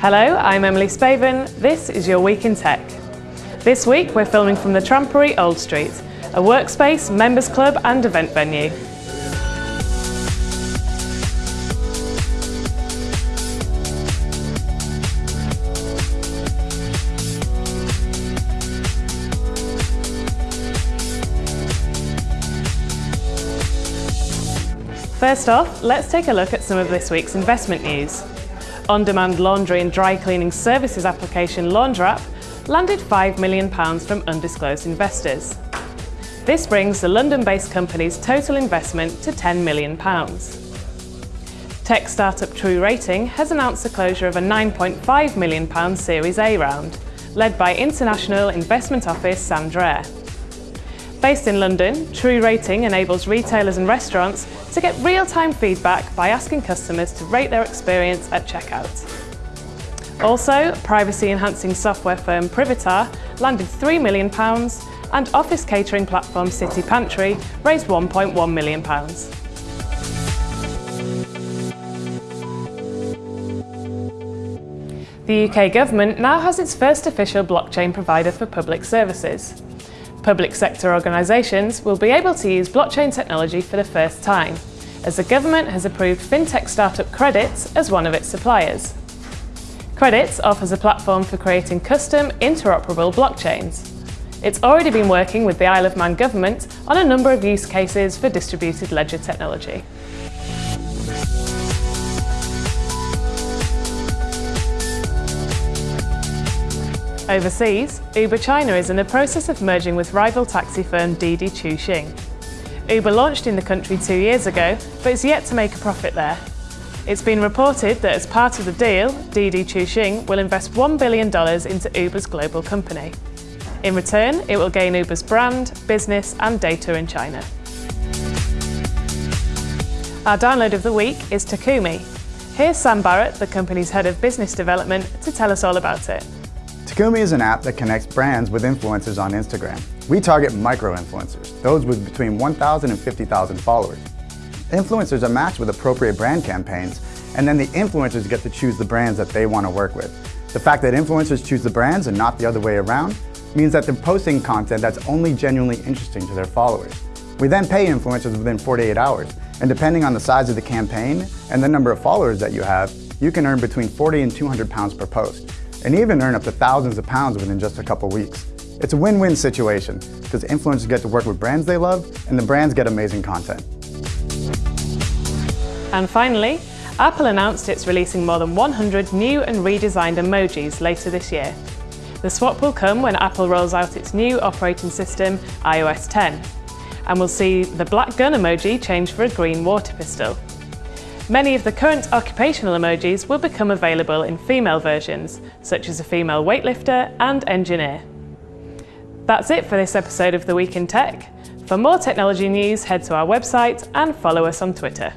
Hello, I'm Emily Spaven. This is your Week in Tech. This week we're filming from the Trampery Old Street, a workspace, members club and event venue. First off, let's take a look at some of this week's investment news. On-demand laundry and dry cleaning services application Laundrapp landed £5 million from undisclosed investors. This brings the London-based company's total investment to £10 million. Tech startup True Rating has announced the closure of a £9.5 million Series A round, led by international investment office Sandaire. Based in London, True Rating enables retailers and restaurants to get real-time feedback by asking customers to rate their experience at checkout. Also, privacy-enhancing software firm Privitar landed £3 million and office catering platform City Pantry raised £1.1 million. The UK government now has its first official blockchain provider for public services. Public sector organisations will be able to use blockchain technology for the first time, as the government has approved fintech startup Credits as one of its suppliers. Credits offers a platform for creating custom, interoperable blockchains. It's already been working with the Isle of Man government on a number of use cases for distributed ledger technology. Overseas, Uber China is in the process of merging with rival taxi firm Didi Chuxing. Uber launched in the country two years ago, but is yet to make a profit there. It's been reported that as part of the deal, Didi Chuxing will invest $1 billion into Uber's global company. In return, it will gain Uber's brand, business and data in China. Our download of the week is Takumi. Here's Sam Barrett, the company's head of business development, to tell us all about it. Takumi is an app that connects brands with influencers on Instagram. We target micro-influencers, those with between 1,000 and 50,000 followers. Influencers are matched with appropriate brand campaigns, and then the influencers get to choose the brands that they want to work with. The fact that influencers choose the brands and not the other way around means that they're posting content that's only genuinely interesting to their followers. We then pay influencers within 48 hours, and depending on the size of the campaign and the number of followers that you have, you can earn between 40 and 200 pounds per post and even earn up to thousands of pounds within just a couple weeks. It's a win-win situation because influencers get to work with brands they love and the brands get amazing content. And finally, Apple announced it's releasing more than 100 new and redesigned emojis later this year. The swap will come when Apple rolls out its new operating system, iOS 10, and we'll see the black gun emoji change for a green water pistol. Many of the current occupational emojis will become available in female versions, such as a female weightlifter and engineer. That's it for this episode of The Week in Tech. For more technology news, head to our website and follow us on Twitter.